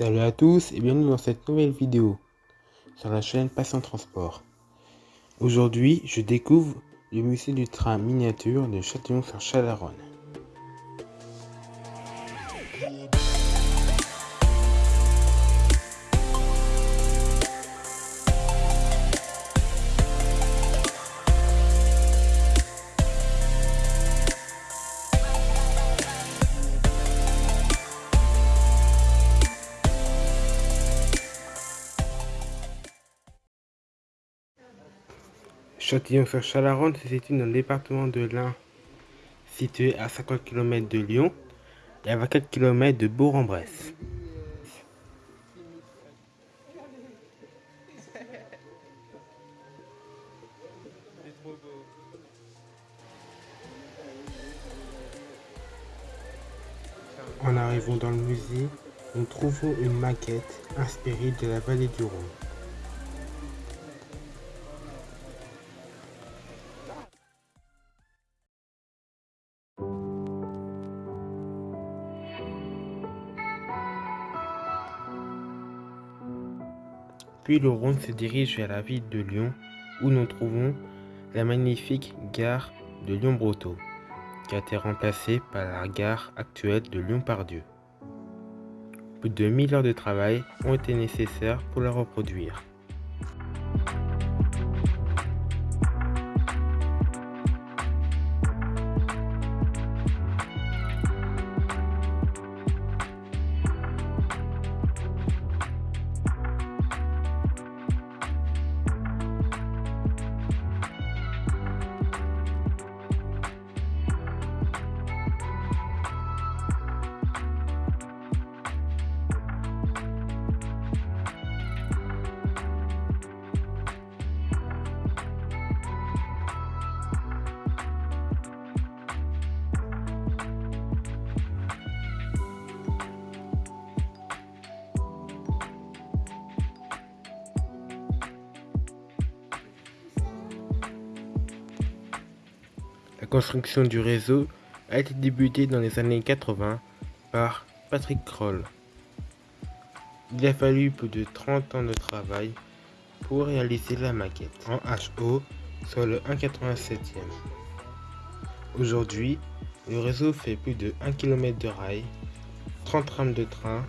Salut à tous et bienvenue dans cette nouvelle vidéo sur la chaîne Passion Transport. Aujourd'hui, je découvre le musée du train miniature de Châtillon-sur-Chalaronne. Châtillon-sur-Chalaronne se situe dans le département de l'Ain, situé à 50 km de Lyon et à 24 km de Bourg-en-Bresse. En arrivant dans le musée, nous trouvons une maquette inspirée de la vallée du Rhône. Puis le Rhône se dirige vers la ville de Lyon où nous trouvons la magnifique gare de Lyon-Broteau qui a été remplacée par la gare actuelle de Lyon-Pardieu. Plus de 1000 heures de travail ont été nécessaires pour la reproduire. Construction du réseau a été débutée dans les années 80 par Patrick Kroll. Il a fallu plus de 30 ans de travail pour réaliser la maquette en HO sur le 1,87e. Aujourd'hui, le réseau fait plus de 1 km de rails, 30 rames de train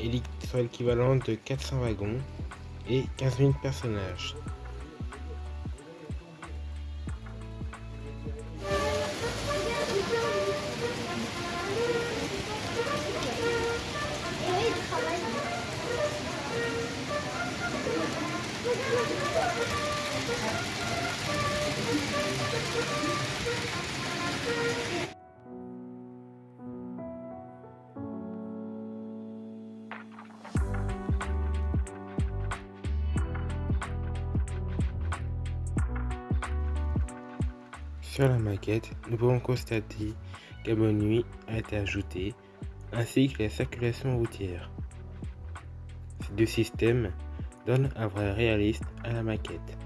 et l'équivalent de 400 wagons et 15 000 personnages. Sur la maquette, nous pouvons constater qu'un nuit a été ajouté, ainsi que la circulation routière. Ces deux systèmes donnent un vrai réaliste à la maquette.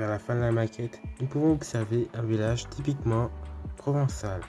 Vers la fin de la maquette, nous pouvons observer un village typiquement provençal.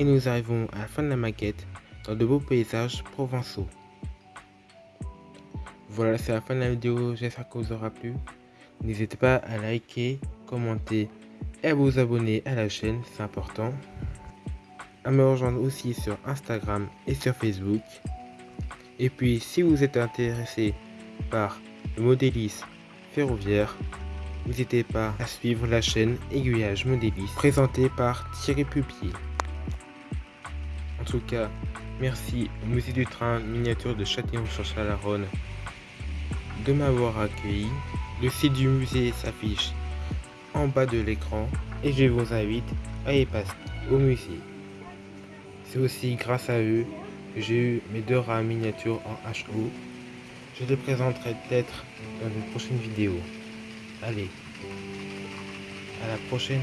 Et nous arrivons à la fin de la maquette dans de beaux paysages provençaux. Voilà, c'est la fin de la vidéo, j'espère que vous aura plu. N'hésitez pas à liker, commenter et à vous abonner à la chaîne, c'est important. À me rejoindre aussi sur Instagram et sur Facebook. Et puis, si vous êtes intéressé par le modélisme ferroviaire, n'hésitez pas à suivre la chaîne Aiguillage Modéliste présentée par Thierry Pupier. Tout cas, merci au musée du train miniature de Châtillon-sur-Chalaronne de m'avoir accueilli. Le site du musée s'affiche en bas de l'écran et je vous invite à y passer au musée. C'est aussi grâce à eux que j'ai eu mes deux rats miniatures en HO. Je les présenterai peut-être dans une prochaine vidéo. Allez, à la prochaine.